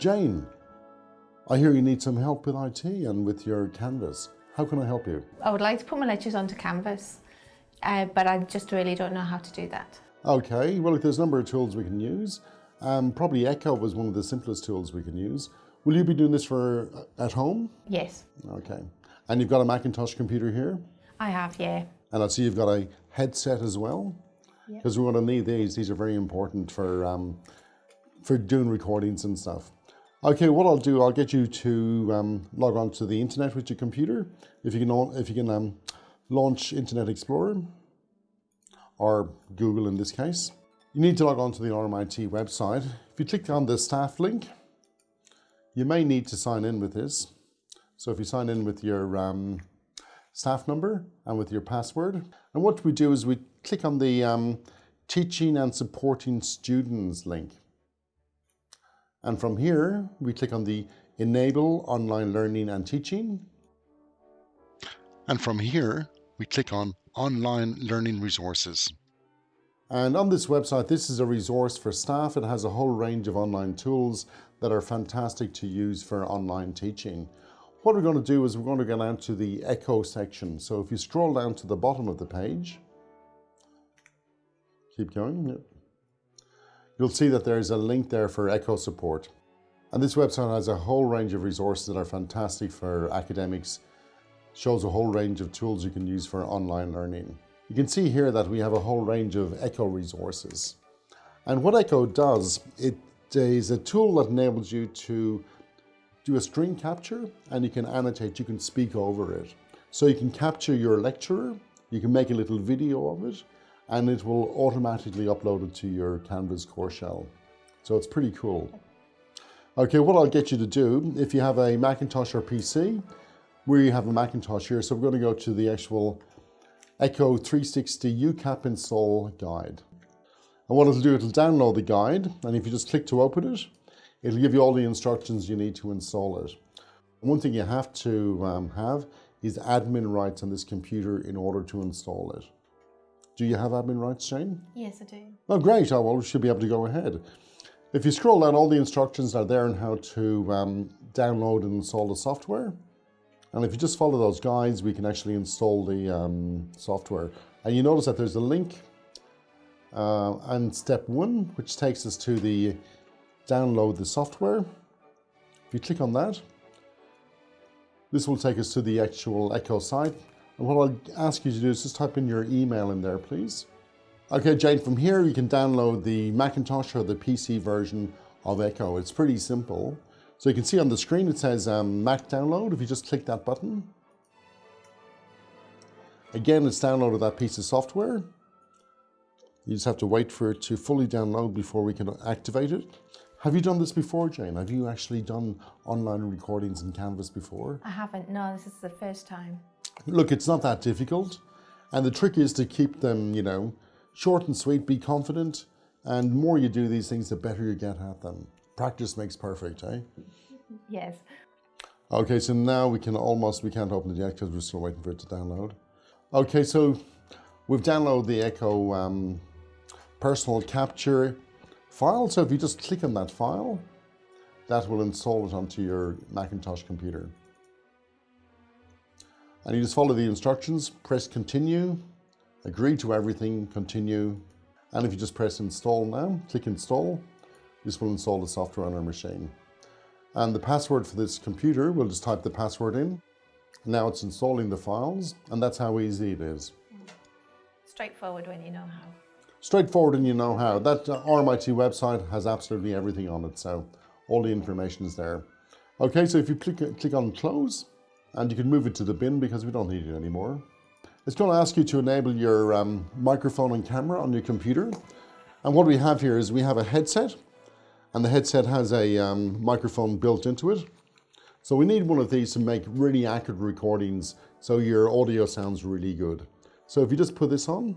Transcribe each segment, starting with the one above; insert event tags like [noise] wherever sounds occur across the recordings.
Jane, I hear you need some help with IT and with your Canvas. How can I help you? I would like to put my lectures onto Canvas, uh, but I just really don't know how to do that. Okay, well, there's a number of tools we can use. Um, probably Echo was one of the simplest tools we can use. Will you be doing this for uh, at home? Yes, Okay. And you've got a Macintosh computer here? I have, yeah. And I see you've got a headset as well? Yeah. Because we're going to need these. These are very important for, um, for doing recordings and stuff. Okay, what I'll do, I'll get you to um, log on to the internet with your computer. If you can, if you can um, launch Internet Explorer or Google in this case. You need to log on to the RMIT website. If you click on the staff link, you may need to sign in with this. So if you sign in with your um, staff number and with your password, and what we do is we click on the um, teaching and supporting students link. And from here, we click on the enable online learning and teaching. And from here, we click on online learning resources. And on this website, this is a resource for staff. It has a whole range of online tools that are fantastic to use for online teaching. What we're going to do is we're going to go down to the Echo section. So if you scroll down to the bottom of the page, keep going, yep. You'll see that there's a link there for Echo support. And this website has a whole range of resources that are fantastic for academics, shows a whole range of tools you can use for online learning. You can see here that we have a whole range of Echo resources. And what Echo does, it is a tool that enables you to do a screen capture and you can annotate, you can speak over it. So you can capture your lecturer, you can make a little video of it, and it will automatically upload it to your Canvas core shell. So it's pretty cool. Okay, what I'll get you to do, if you have a Macintosh or PC, we have a Macintosh here, so we're going to go to the actual Echo 360 UCAP install guide. And what it'll do, it'll download the guide, and if you just click to open it, it'll give you all the instructions you need to install it. One thing you have to um, have is admin rights on this computer in order to install it. Do you have admin rights, Jane? Yes, I do. Oh, great. Oh, well, we should be able to go ahead. If you scroll down, all the instructions are there on how to um, download and install the software. And if you just follow those guides, we can actually install the um, software. And you notice that there's a link uh, and step one, which takes us to the download the software. If you click on that, this will take us to the actual Echo site. And what I'll ask you to do is just type in your email in there, please. Okay, Jane, from here you can download the Macintosh or the PC version of Echo. It's pretty simple. So you can see on the screen it says um, Mac download. If you just click that button, again, it's downloaded that piece of software. You just have to wait for it to fully download before we can activate it. Have you done this before, Jane? Have you actually done online recordings in Canvas before? I haven't. No, this is the first time. Look, it's not that difficult. And the trick is to keep them, you know, short and sweet, be confident. And the more you do these things, the better you get at them. Practice makes perfect, eh? [laughs] Yes. Okay, so now we can almost, we can't open it yet because we're still waiting for it to download. Okay, so we've downloaded the Echo um, personal capture file. So if you just click on that file, that will install it onto your Macintosh computer. And you just follow the instructions, press continue, agree to everything, continue. And if you just press install now, click install, this will install the software on our machine. And the password for this computer, we'll just type the password in. Now it's installing the files, and that's how easy it is. Straightforward when you know how. Straightforward and you know how. That uh, RMIT website has absolutely everything on it, so all the information is there. Okay, so if you click, click on close, and you can move it to the bin because we don't need it anymore. It's going to ask you to enable your um, microphone and camera on your computer. And what we have here is we have a headset, and the headset has a um, microphone built into it. So we need one of these to make really accurate recordings so your audio sounds really good. So if you just put this on,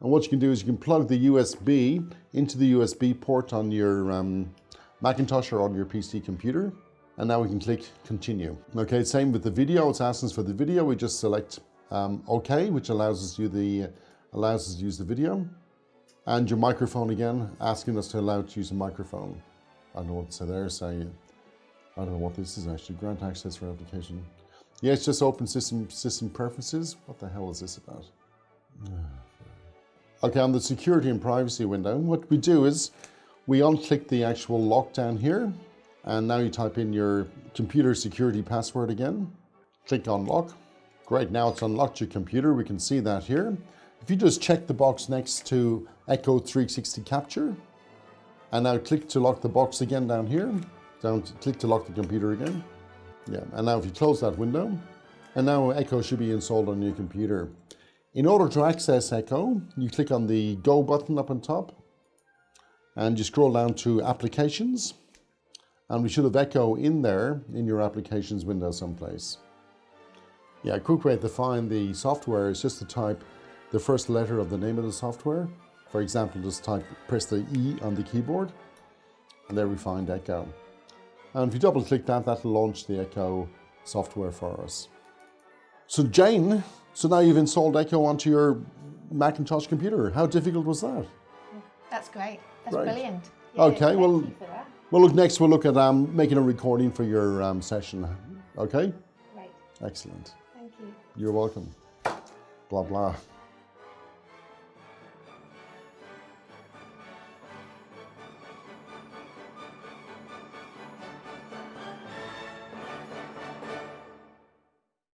and what you can do is you can plug the USB into the USB port on your um, Macintosh or on your PC computer. And now we can click continue. Okay, same with the video. It's asking us for the video. We just select um, OK, which allows us to the allows us to use the video. And your microphone again, asking us to allow to use a microphone. I don't know what to say there, say, I don't know what this is actually, grant access for application. Yeah, it's just open system system preferences. What the hell is this about? [sighs] Okay, on the security and privacy window, what we do is we unclick the actual lockdown here, and now you type in your computer security password again. Click unlock. Great, now it's unlocked your computer. We can see that here. If you just check the box next to Echo 360 Capture, and now click to lock the box again down here, down to, click to lock the computer again. Yeah, and now if you close that window, and now Echo should be installed on your computer. In order to access Echo, you click on the Go button up on top, and you scroll down to Applications, and we should have Echo in there in your Applications window someplace. Yeah, a quick way to find the software is just to type the first letter of the name of the software. For example, just type, press the E on the keyboard, and there we find Echo. And if you double click that, that'll launch the Echo software for us. So Jane, so now you've installed Echo onto your Macintosh computer. How difficult was that? That's great. That's Right. brilliant. Okay, thank well- you for that. Well, look, next we'll look at um, making a recording for your um, session. Okay? Great. Excellent. Thank you. You're welcome. Blah, blah.